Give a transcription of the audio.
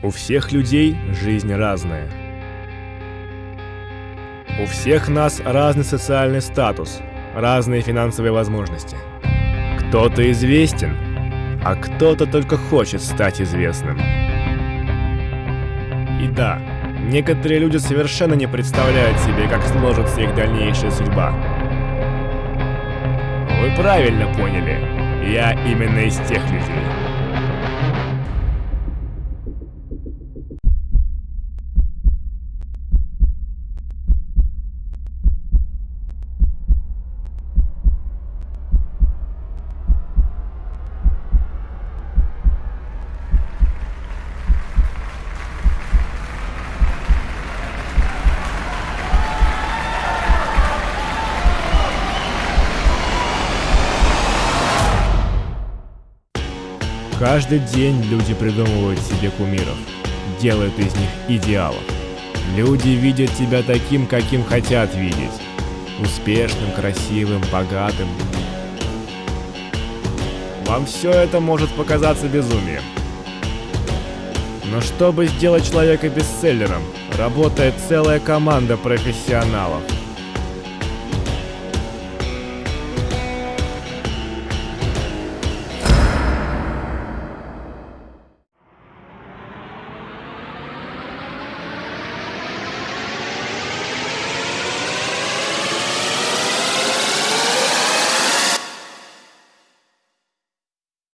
У всех людей жизнь разная. У всех нас разный социальный статус, разные финансовые возможности. Кто-то известен, а кто-то только хочет стать известным. И да, некоторые люди совершенно не представляют себе, как сложится их дальнейшая судьба. Вы правильно поняли, я именно из тех людей. Каждый день люди придумывают себе кумиров, делают из них идеалов. Люди видят тебя таким, каким хотят видеть. Успешным, красивым, богатым. Вам все это может показаться безумием. Но чтобы сделать человека бестселлером, работает целая команда профессионалов –